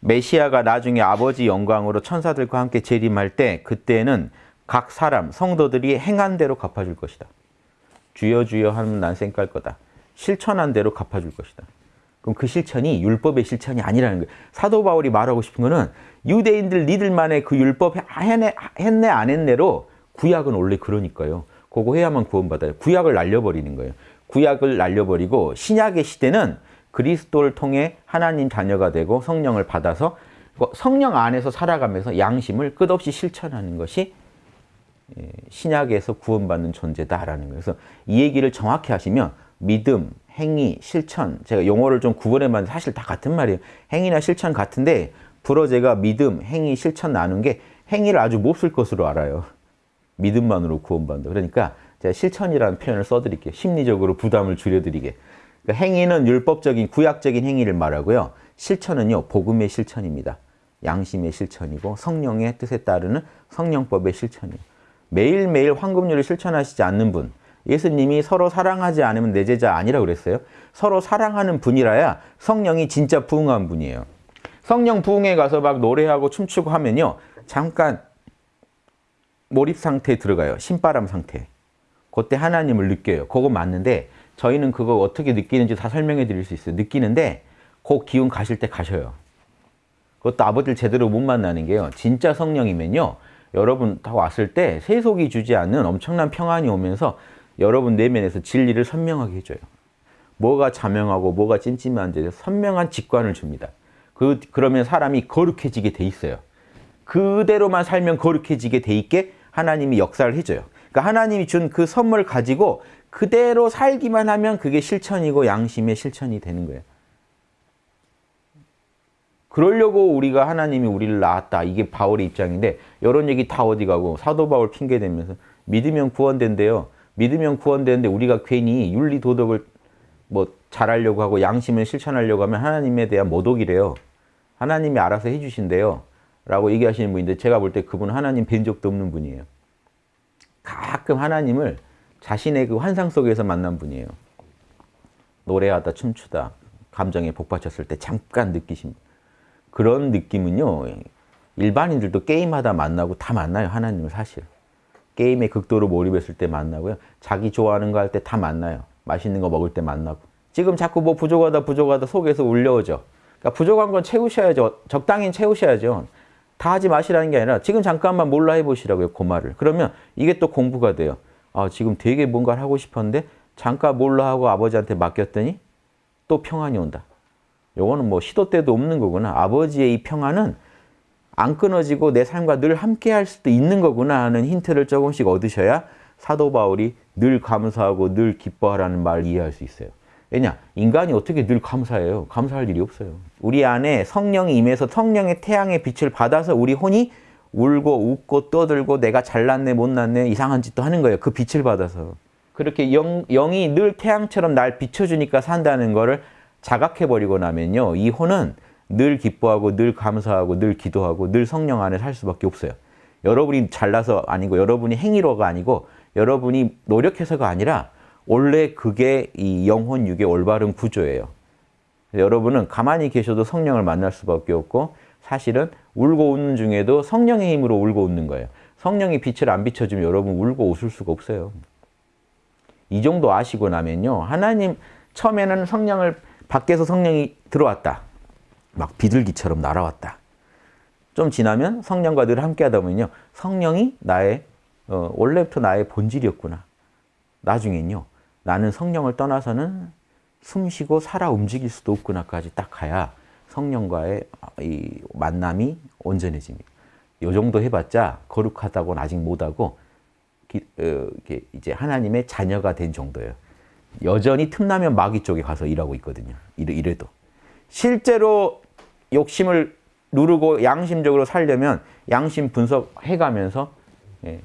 메시아가 나중에 아버지 영광으로 천사들과 함께 재림할 때 그때는 각 사람 성도들이 행한 대로 갚아줄 것이다. 주여 주여 하면 난 쌩깔 거다. 실천한 대로 갚아줄 것이다. 그럼 그 실천이 율법의 실천이 아니라는 거예요. 사도 바울이 말하고 싶은 거는 유대인들 니들만의 그 율법 했네, 했네 안 했네로 구약은 원래 그러니까요. 그거 해야만 구원받아요. 구약을 날려버리는 거예요. 구약을 날려버리고 신약의 시대는 그리스도를 통해 하나님 자녀가 되고 성령을 받아서 성령 안에서 살아가면서 양심을 끝없이 실천하는 것이 예, 신약에서 구원받는 존재다라는 거예요. 그래서 이 얘기를 정확히 하시면 믿음, 행위, 실천 제가 용어를 좀 구분해 봤는데 사실 다 같은 말이에요. 행위나 실천 같은데 불어 제가 믿음, 행위, 실천 나눈 게 행위를 아주 못쓸 것으로 알아요. 믿음만으로 구원받는다. 그러니까 제가 실천이라는 표현을 써드릴게요. 심리적으로 부담을 줄여드리게. 그러니까 행위는 율법적인 구약적인 행위를 말하고요. 실천은요. 복음의 실천입니다. 양심의 실천이고 성령의 뜻에 따르는 성령법의 실천이에요. 매일매일 황금률을 실천하시지 않는 분 예수님이 서로 사랑하지 않으면 내 제자 아니라 그랬어요. 서로 사랑하는 분이라야 성령이 진짜 부흥한 분이에요. 성령 부흥에 가서 막 노래하고 춤추고 하면요. 잠깐 몰입 상태에 들어가요. 신바람 상태. 그때 하나님을 느껴요. 그거 맞는데 저희는 그거 어떻게 느끼는지 다 설명해 드릴 수 있어요. 느끼는데 그 기운 가실 때 가셔요. 그것도 아버지를 제대로 못 만나는 게요. 진짜 성령이면요. 여러분 다 왔을 때 세속이 주지 않는 엄청난 평안이 오면서 여러분 내면에서 진리를 선명하게 해줘요. 뭐가 자명하고 뭐가 찜찜한지 선명한 직관을 줍니다. 그, 그러면 사람이 거룩해지게 돼 있어요. 그대로만 살면 거룩해지게 돼 있게 하나님이 역사를 해줘요. 그러니까 하나님이 준 그 선물 가지고 그대로 살기만 하면 그게 실천이고 양심의 실천이 되는 거예요. 그러려고 우리가 하나님이 우리를 낳았다. 이게 바울의 입장인데 이런 얘기 다 어디 가고 사도 바울 핑계 대면서 믿으면 구원된대요. 믿으면 구원되는데 우리가 괜히 윤리 도덕을 뭐 잘하려고 하고 양심을 실천하려고 하면 하나님에 대한 모독이래요. 하나님이 알아서 해주신대요. 라고 얘기하시는 분인데 제가 볼 때 그분은 하나님 뵌 적도 없는 분이에요. 가끔 하나님을 자신의 그 환상 속에서 만난 분이에요. 노래하다 춤추다 감정에 복받쳤을 때 잠깐 느끼신 그런 느낌은요. 일반인들도 게임하다 만나고 다 만나요. 하나님을 사실. 게임에 극도로 몰입했을 때 만나고요. 자기 좋아하는 거 할 때 다 만나요. 맛있는 거 먹을 때 만나고. 지금 자꾸 뭐 부족하다 부족하다 속에서 울려오죠. 그러니까 부족한 건 채우셔야죠. 적당히 채우셔야죠. 다 하지 마시라는 게 아니라 지금 잠깐만 몰라 해보시라고요. 그 말을. 그러면 이게 또 공부가 돼요. 아 지금 되게 뭔가를 하고 싶었는데 잠깐 몰라 하고 아버지한테 맡겼더니 또 평안이 온다. 요거는 뭐 시도 때도 없는 거구나. 아버지의 이 평안은 안 끊어지고 내 삶과 늘 함께 할 수도 있는 거구나 하는 힌트를 조금씩 얻으셔야 사도 바울이 늘 감사하고 늘 기뻐하라는 말을 이해할 수 있어요. 왜냐? 인간이 어떻게 늘 감사해요? 감사할 일이 없어요. 우리 안에 성령이 임해서 성령의 태양의 빛을 받아서 우리 혼이 울고 웃고 떠들고 내가 잘났네 못났네 이상한 짓도 하는 거예요. 그 빛을 받아서. 그렇게 영, 영이 늘 태양처럼 날 비춰주니까 산다는 거를 자각해버리고 나면요. 이 혼은 늘 기뻐하고 늘 감사하고 늘 기도하고 늘 성령 안에 살 수밖에 없어요. 여러분이 잘나서 아니고 여러분이 행위로가 아니고 여러분이 노력해서가 아니라 원래 그게 이 영혼 육의 올바른 구조예요. 여러분은 가만히 계셔도 성령을 만날 수밖에 없고 사실은 울고 웃는 중에도 성령의 힘으로 울고 웃는 거예요. 성령이 빛을 안 비춰주면 여러분 울고 웃을 수가 없어요. 이 정도 아시고 나면요. 하나님 처음에는 성령을 밖에서 성령이 들어왔다. 막 비둘기처럼 날아왔다. 좀 지나면 성령과 늘 함께 하다 보면요. 성령이 나의 어, 원래부터 나의 본질이었구나. 나중엔요. 나는 성령을 떠나서는 숨쉬고 살아 움직일 수도 없구나까지 딱 가야 성령과의 이 만남이 온전해집니다. 이 정도 해봤자 거룩하다고는 아직 못하고 기, 어, 이제 하나님의 자녀가 된 정도예요. 여전히 틈나면 마귀 쪽에 가서 일하고 있거든요. 이래도. 실제로 욕심을 누르고 양심적으로 살려면 양심 분석해가면서 예,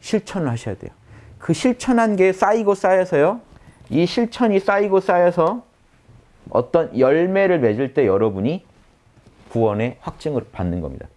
실천을 하셔야 돼요. 그 실천한 게 쌓이고 쌓여서요. 이 실천이 쌓이고 쌓여서 어떤 열매를 맺을 때 여러분이 구원의 확증을 받는 겁니다.